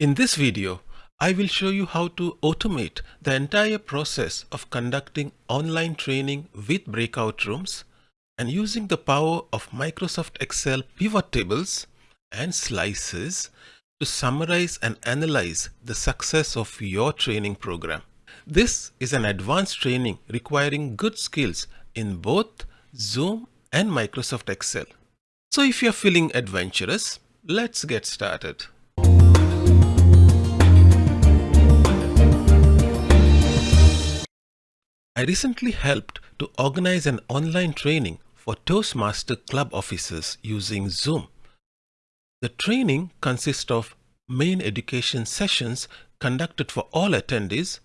In this video, I will show you how to automate the entire process of conducting online training with breakout rooms and using the power of Microsoft Excel pivot tables and slicers to summarize and analyze the success of your training program. This is an advanced training requiring good skills in both Zoom and Microsoft Excel. So if you're feeling adventurous, let's get started. I recently helped to organize an online training for Toastmaster Club officers using Zoom. The training consists of main education sessions conducted for all attendees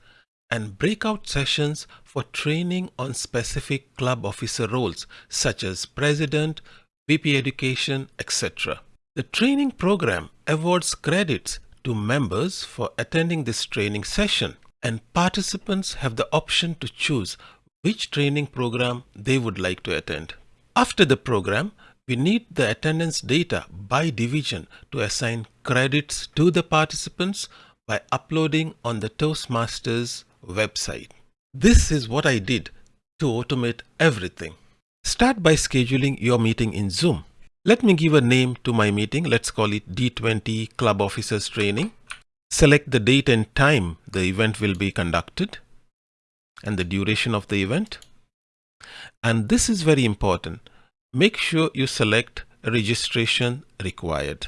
and breakout sessions for training on specific club officer roles such as president, VP education, etc. The training program awards credits to members for attending this training session and participants have the option to choose which training program they would like to attend. After the program, we need the attendance data by division to assign credits to the participants by uploading on the Toastmasters website. This is what I did to automate everything. Start by scheduling your meeting in Zoom. Let me give a name to my meeting. Let's call it D20 Club Officers Training. Select the date and time the event will be conducted and the duration of the event. And this is very important. Make sure you select registration required.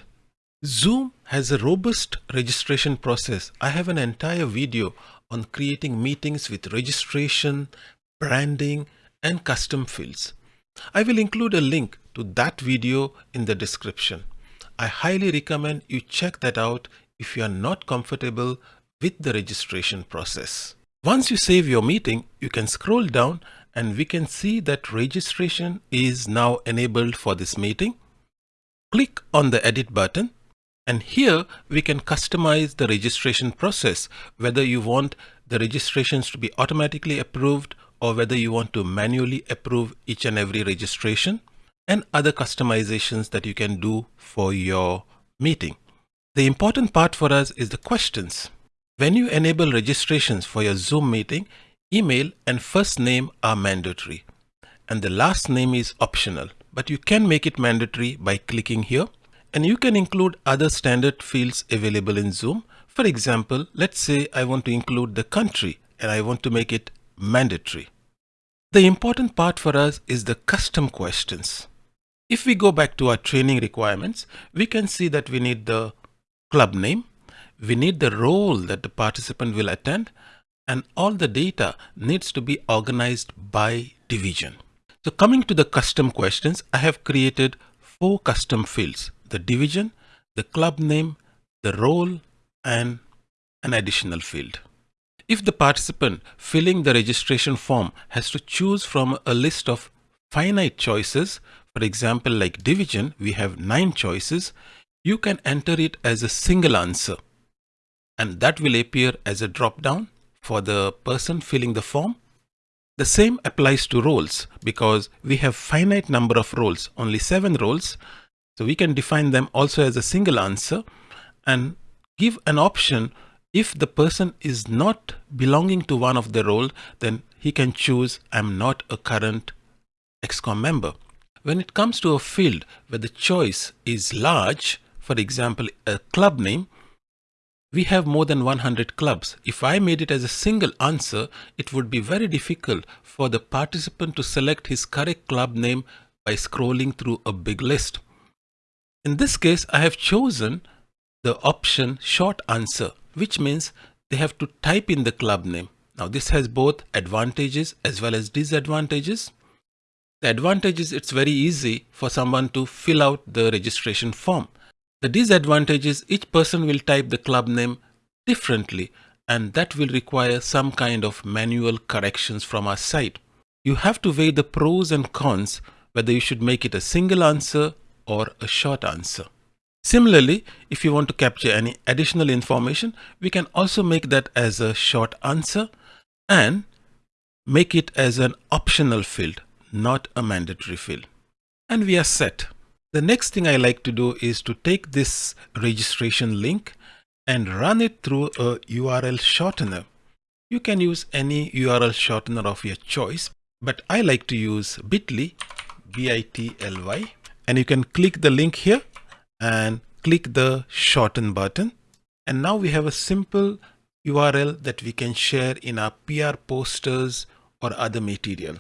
Zoom has a robust registration process. I have an entire video on creating meetings with registration, branding, and custom fields. I will include a link to that video in the description. I highly recommend you check that out if you are not comfortable with the registration process. Once you save your meeting, you can scroll down and we can see that registration is now enabled for this meeting. Click on the edit button and here we can customize the registration process, whether you want the registrations to be automatically approved or whether you want to manually approve each and every registration and other customizations that you can do for your meeting. The important part for us is the questions. When you enable registrations for your Zoom meeting, email and first name are mandatory and the last name is optional, but you can make it mandatory by clicking here and you can include other standard fields available in Zoom. For example, let's say I want to include the country and I want to make it mandatory. The important part for us is the custom questions. If we go back to our training requirements, we can see that we need the club name. We need the role that the participant will attend and all the data needs to be organized by division. So coming to the custom questions, I have created four custom fields, the division, the club name, the role, and an additional field. If the participant filling the registration form has to choose from a list of finite choices, for example, like division, we have nine choices, you can enter it as a single answer and that will appear as a drop down for the person filling the form. The same applies to roles because we have finite number of roles, only seven roles. So we can define them also as a single answer and give an option if the person is not belonging to one of the role, then he can choose I'm not a current XCOM member. When it comes to a field where the choice is large, for example, a club name, we have more than 100 clubs. If I made it as a single answer, it would be very difficult for the participant to select his correct club name by scrolling through a big list. In this case, I have chosen the option short answer, which means they have to type in the club name. Now this has both advantages as well as disadvantages. The advantage is it's very easy for someone to fill out the registration form. The disadvantage is each person will type the club name differently and that will require some kind of manual corrections from our side. You have to weigh the pros and cons whether you should make it a single answer or a short answer. Similarly, if you want to capture any additional information, we can also make that as a short answer and make it as an optional field, not a mandatory field. And we are set. The next thing I like to do is to take this registration link and run it through a URL shortener. You can use any URL shortener of your choice, but I like to use bit.ly, B-I-T-L-Y, and you can click the link here and click the shorten button. And now we have a simple URL that we can share in our PR posters or other material.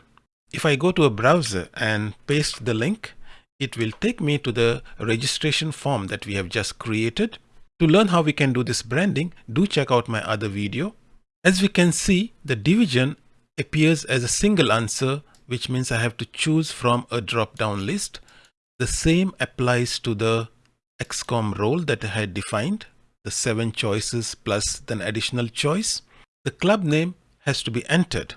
If I go to a browser and paste the link, it will take me to the registration form that we have just created. To learn how we can do this branding, do check out my other video. As we can see, the division appears as a single answer, which means I have to choose from a drop-down list. The same applies to the XCOM role that I had defined the seven choices plus an additional choice. The club name has to be entered.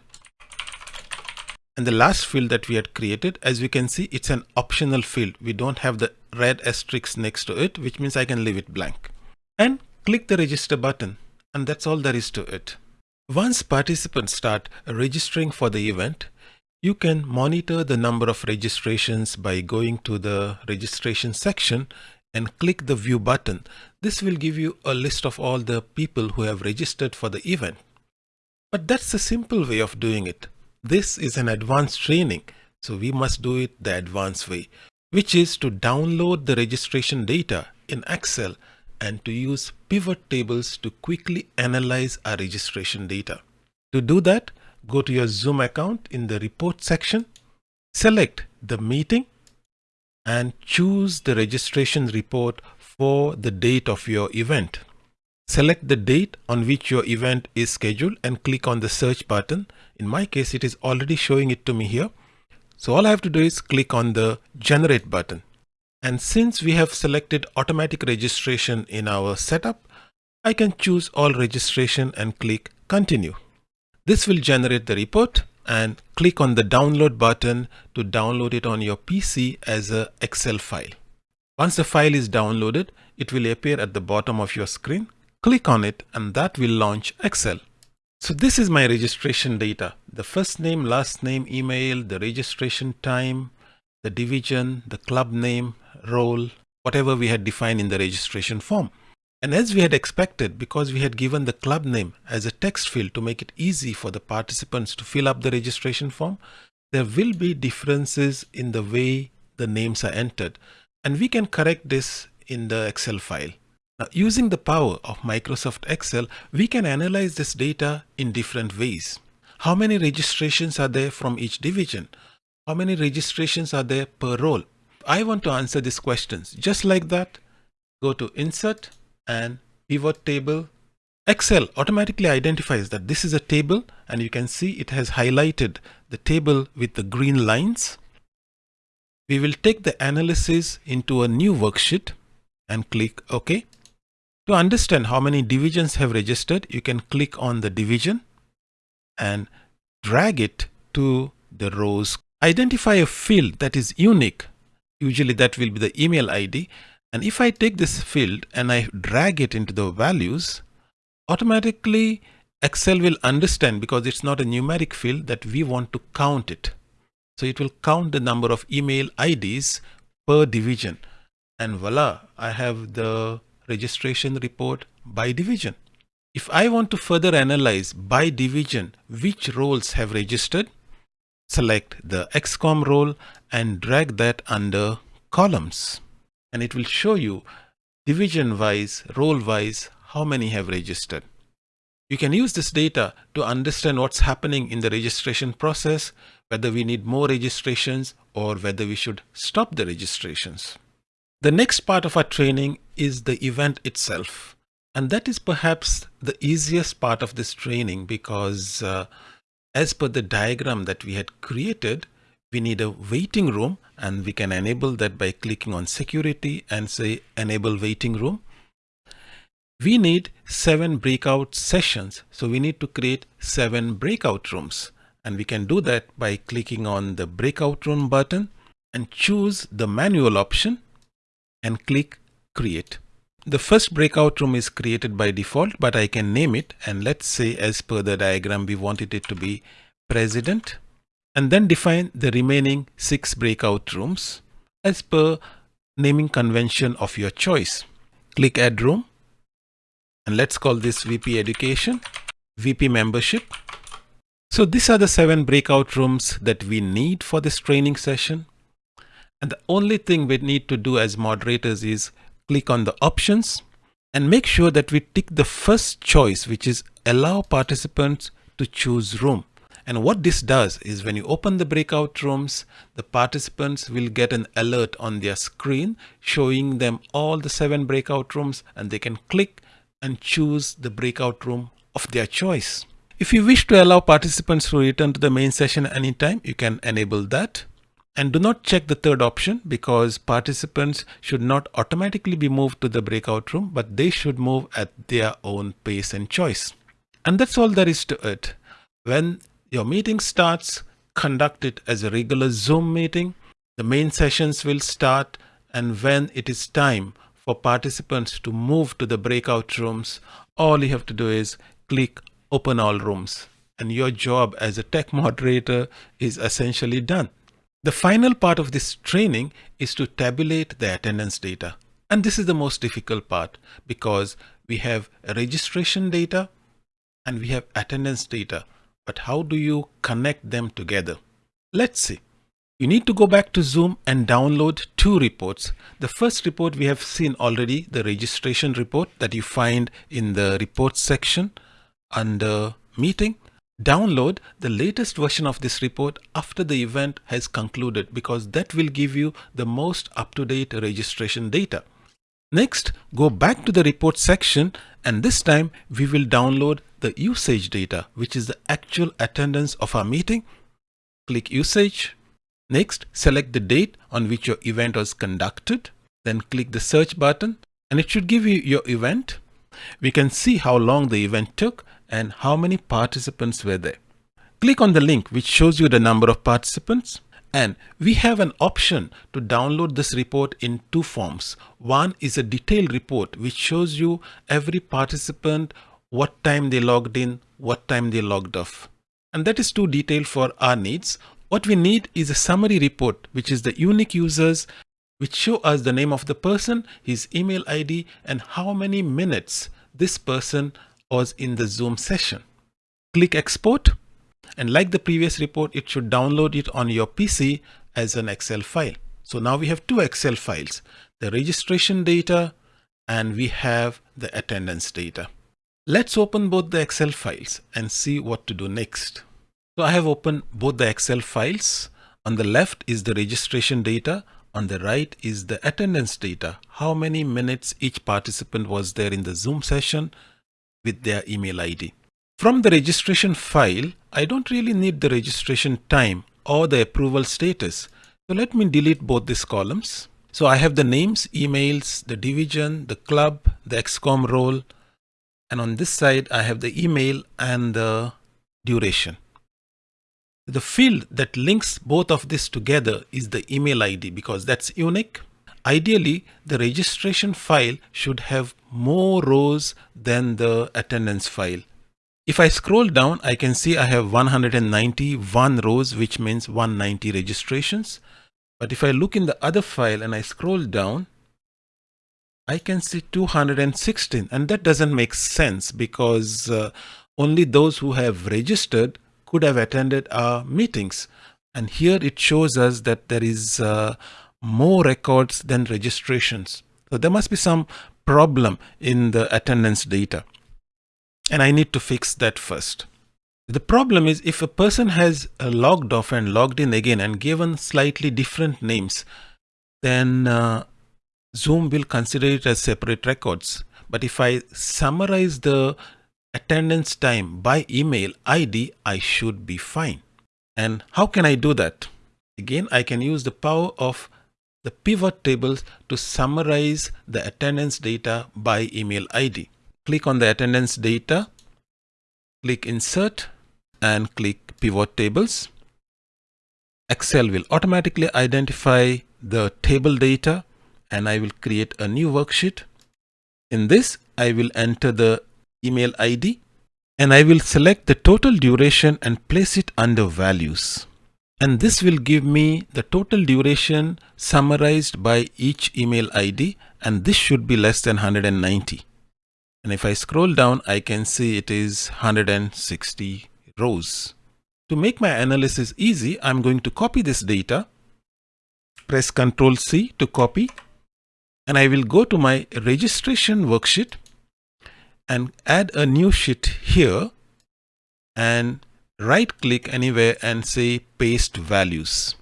And the last field that we had created, as we can see, it's an optional field. We don't have the red asterisk next to it, which means I can leave it blank. And click the register button. And that's all there is to it. Once participants start registering for the event, you can monitor the number of registrations by going to the registration section and click the view button. This will give you a list of all the people who have registered for the event. But that's a simple way of doing it. This is an advanced training, so we must do it the advanced way, which is to download the registration data in Excel and to use pivot tables to quickly analyze our registration data. To do that, go to your Zoom account in the report section, select the meeting and choose the registration report for the date of your event. Select the date on which your event is scheduled and click on the search button. In my case, it is already showing it to me here. So all I have to do is click on the generate button. And since we have selected automatic registration in our setup, I can choose all registration and click continue. This will generate the report and click on the download button to download it on your PC as a Excel file. Once the file is downloaded, it will appear at the bottom of your screen. Click on it and that will launch Excel. So this is my registration data. The first name, last name, email, the registration time, the division, the club name, role, whatever we had defined in the registration form. And as we had expected, because we had given the club name as a text field to make it easy for the participants to fill up the registration form, there will be differences in the way the names are entered. And we can correct this in the Excel file. Using the power of Microsoft Excel, we can analyze this data in different ways. How many registrations are there from each division? How many registrations are there per role? I want to answer these questions. Just like that, go to Insert, and pivot table. Excel automatically identifies that this is a table and you can see it has highlighted the table with the green lines. We will take the analysis into a new worksheet and click OK. To understand how many divisions have registered, you can click on the division and drag it to the rows. Identify a field that is unique. Usually that will be the email ID and if I take this field and I drag it into the values, automatically Excel will understand because it's not a numeric field that we want to count it. So it will count the number of email IDs per division. And voila, I have the registration report by division. If I want to further analyze by division which roles have registered, select the XCOM role and drag that under columns and it will show you division wise, role wise, how many have registered. You can use this data to understand what's happening in the registration process, whether we need more registrations or whether we should stop the registrations. The next part of our training is the event itself. And that is perhaps the easiest part of this training because uh, as per the diagram that we had created, we need a waiting room and we can enable that by clicking on security and say enable waiting room. We need seven breakout sessions. So we need to create seven breakout rooms and we can do that by clicking on the breakout room button and choose the manual option and click create. The first breakout room is created by default, but I can name it. And let's say as per the diagram, we wanted it to be president and then define the remaining six breakout rooms as per naming convention of your choice. Click add room and let's call this VP Education, VP Membership. So these are the seven breakout rooms that we need for this training session. And the only thing we need to do as moderators is click on the options and make sure that we tick the first choice, which is allow participants to choose room. And what this does is when you open the breakout rooms, the participants will get an alert on their screen showing them all the seven breakout rooms and they can click and choose the breakout room of their choice. If you wish to allow participants to return to the main session anytime, you can enable that. And do not check the third option because participants should not automatically be moved to the breakout room, but they should move at their own pace and choice. And that's all there is to it. When your meeting starts, conduct it as a regular Zoom meeting. The main sessions will start and when it is time for participants to move to the breakout rooms, all you have to do is click open all rooms and your job as a tech moderator is essentially done. The final part of this training is to tabulate the attendance data. And this is the most difficult part because we have registration data and we have attendance data. But how do you connect them together? Let's see. You need to go back to Zoom and download two reports. The first report we have seen already, the registration report that you find in the reports section under meeting. Download the latest version of this report after the event has concluded because that will give you the most up-to-date registration data. Next, go back to the report section and this time we will download the usage data, which is the actual attendance of our meeting. Click usage. Next, select the date on which your event was conducted. Then click the search button and it should give you your event. We can see how long the event took and how many participants were there. Click on the link which shows you the number of participants and we have an option to download this report in two forms. One is a detailed report which shows you every participant, what time they logged in, what time they logged off. And that is too detailed for our needs. What we need is a summary report which is the unique users which show us the name of the person, his email ID and how many minutes this person was in the Zoom session. Click export and like the previous report, it should download it on your PC as an Excel file. So now we have two Excel files, the registration data and we have the attendance data. Let's open both the Excel files and see what to do next. So I have opened both the Excel files. On the left is the registration data. On the right is the attendance data. How many minutes each participant was there in the Zoom session with their email ID. From the registration file, I don't really need the registration time or the approval status. So let me delete both these columns. So I have the names, emails, the division, the club, the XCOM role. And on this side, I have the email and the duration. The field that links both of this together is the email ID because that's unique. Ideally, the registration file should have more rows than the attendance file. If I scroll down, I can see I have 191 rows, which means 190 registrations. But if I look in the other file and I scroll down, I can see 216 and that doesn't make sense because uh, only those who have registered could have attended our meetings. And here it shows us that there is uh, more records than registrations. So there must be some problem in the attendance data. And I need to fix that first. The problem is if a person has uh, logged off and logged in again and given slightly different names, then uh, Zoom will consider it as separate records. But if I summarize the attendance time by email ID, I should be fine. And how can I do that? Again, I can use the power of the pivot tables to summarize the attendance data by email ID. Click on the attendance data, click insert and click pivot tables. Excel will automatically identify the table data and I will create a new worksheet. In this, I will enter the email ID and I will select the total duration and place it under values and this will give me the total duration summarized by each email ID and this should be less than 190. And if I scroll down, I can see it is 160 rows. To make my analysis easy, I'm going to copy this data, press Ctrl C to copy, and I will go to my registration worksheet and add a new sheet here and right click anywhere and say paste values.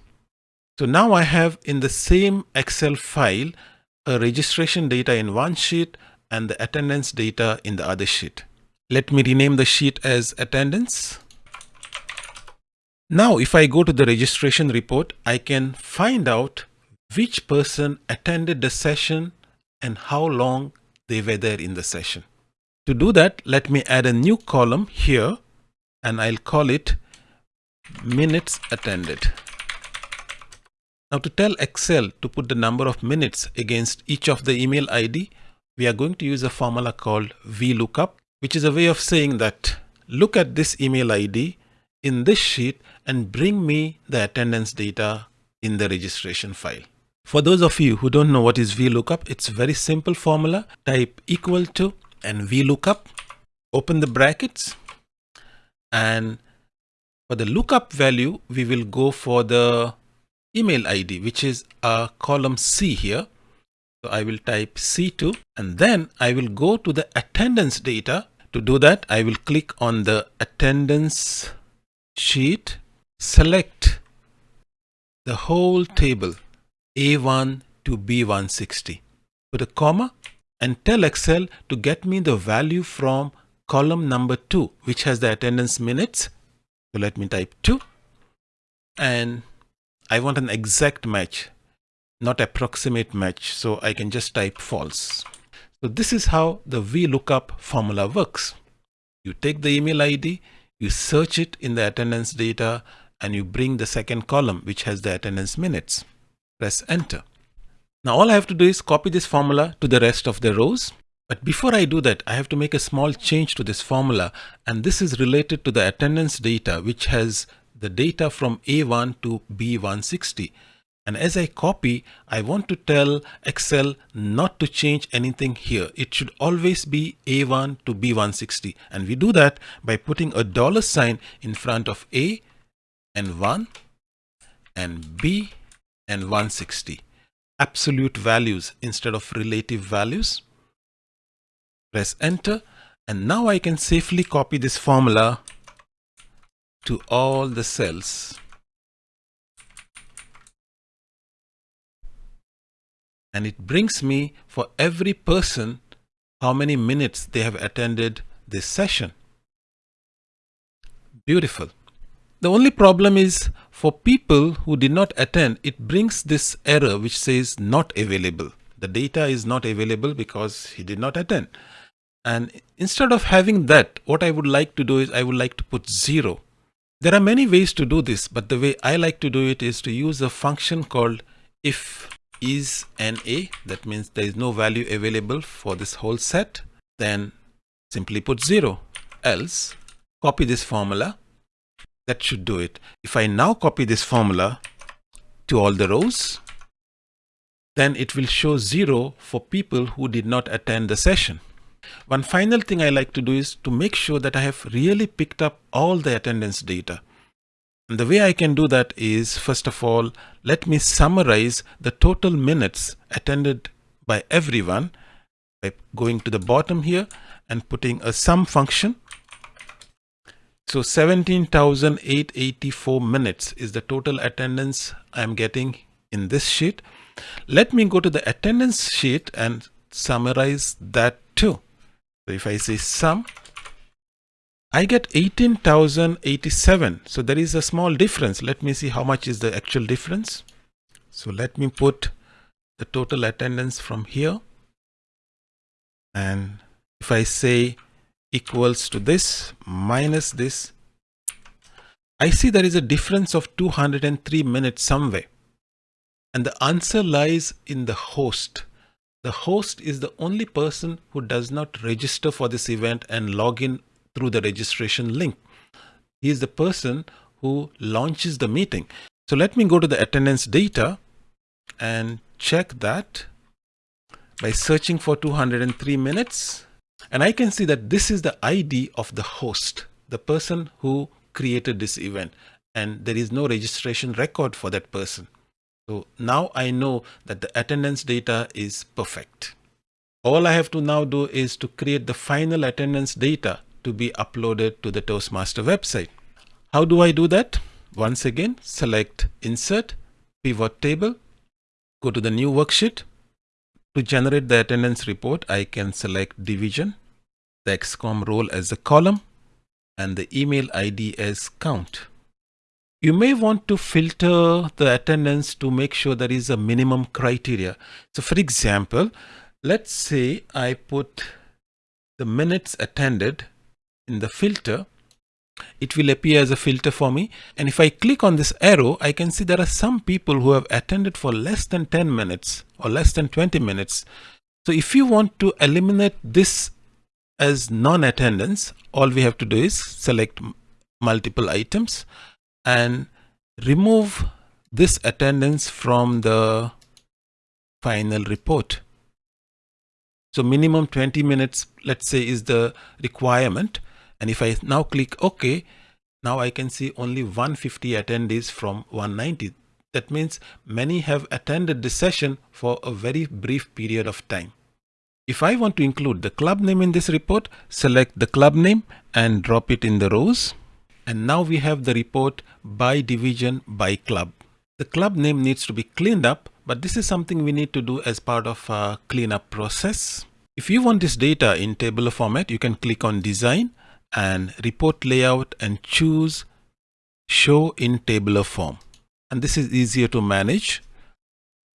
So now I have in the same Excel file a registration data in one sheet and the attendance data in the other sheet. Let me rename the sheet as attendance. Now if I go to the registration report, I can find out which person attended the session and how long they were there in the session. To do that, let me add a new column here and I'll call it minutes attended. Now to tell Excel to put the number of minutes against each of the email ID, we are going to use a formula called VLOOKUP, which is a way of saying that look at this email ID in this sheet and bring me the attendance data in the registration file. For those of you who don't know what is VLOOKUP, it's a very simple formula. Type equal to and VLOOKUP, open the brackets and for the lookup value, we will go for the email ID, which is a column C here. So I will type C2 and then I will go to the attendance data. To do that, I will click on the attendance sheet, select the whole table A1 to B160. Put a comma and tell Excel to get me the value from column number 2 which has the attendance minutes. So let me type 2 and I want an exact match not approximate match so I can just type false. So this is how the VLOOKUP formula works. You take the email ID, you search it in the attendance data and you bring the second column which has the attendance minutes. Press enter. Now all I have to do is copy this formula to the rest of the rows. But before I do that, I have to make a small change to this formula and this is related to the attendance data which has the data from A1 to B160. And as I copy, I want to tell Excel not to change anything here. It should always be A1 to B160. And we do that by putting a dollar sign in front of A and 1 and B and 160 absolute values instead of relative values. Press enter and now I can safely copy this formula to all the cells. And it brings me for every person how many minutes they have attended this session. Beautiful. The only problem is for people who did not attend, it brings this error which says not available. The data is not available because he did not attend. And instead of having that, what I would like to do is I would like to put zero. There are many ways to do this, but the way I like to do it is to use a function called if is NA. That means there is no value available for this whole set. Then simply put zero. Else copy this formula that should do it. If I now copy this formula to all the rows, then it will show zero for people who did not attend the session. One final thing I like to do is to make sure that I have really picked up all the attendance data. And the way I can do that is, first of all, let me summarize the total minutes attended by everyone by going to the bottom here and putting a sum function so 17,884 minutes is the total attendance I'm getting in this sheet. Let me go to the attendance sheet and summarize that too. So if I say sum, I get 18,087. So there is a small difference. Let me see how much is the actual difference. So let me put the total attendance from here. And if I say equals to this minus this, I see there is a difference of 203 minutes somewhere. And the answer lies in the host. The host is the only person who does not register for this event and log in through the registration link. He is the person who launches the meeting. So let me go to the attendance data and check that by searching for 203 minutes And I can see that this is the ID of the host, the person who created this event and there is no registration record for that person. So now I know that the attendance data is perfect. All I have to now do is to create the final attendance data to be uploaded to the Toastmaster website. How do I do that? Once again, select Insert, Pivot Table, go to the new worksheet. To generate the attendance report, I can select Division, the XCOM role as a column, and the email ID as count. You may want to filter the attendance to make sure there is a minimum criteria. So for example, let's say I put the minutes attended in the filter. It will appear as a filter for me. And if I click on this arrow, I can see there are some people who have attended for less than 10 minutes or less than 20 minutes. So if you want to eliminate this as non-attendance, all we have to do is select multiple items and remove this attendance from the final report. So minimum 20 minutes, let's say is the requirement. And if I now click OK, now I can see only 150 attendees from 190. That means many have attended the session for a very brief period of time. If I want to include the club name in this report, select the club name and drop it in the rows. And now we have the report by division by club. The club name needs to be cleaned up, but this is something we need to do as part of a cleanup process. If you want this data in tabular format, you can click on design and report layout and choose show in tabular form. And this is easier to manage.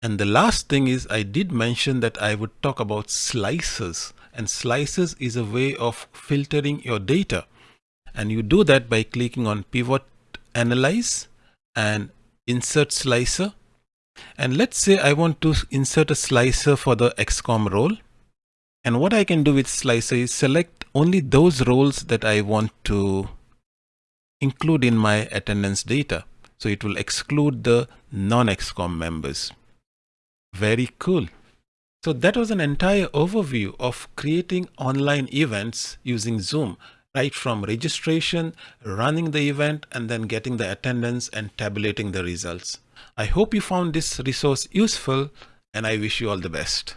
And the last thing is I did mention that I would talk about slicers and slicers is a way of filtering your data and you do that by clicking on pivot analyze and insert slicer. And let's say I want to insert a slicer for the XCOM role. And what I can do with slicer is select only those roles that I want to include in my attendance data. So it will exclude the non-XCOM members. Very cool. So that was an entire overview of creating online events using Zoom right from registration, running the event, and then getting the attendance and tabulating the results. I hope you found this resource useful and I wish you all the best.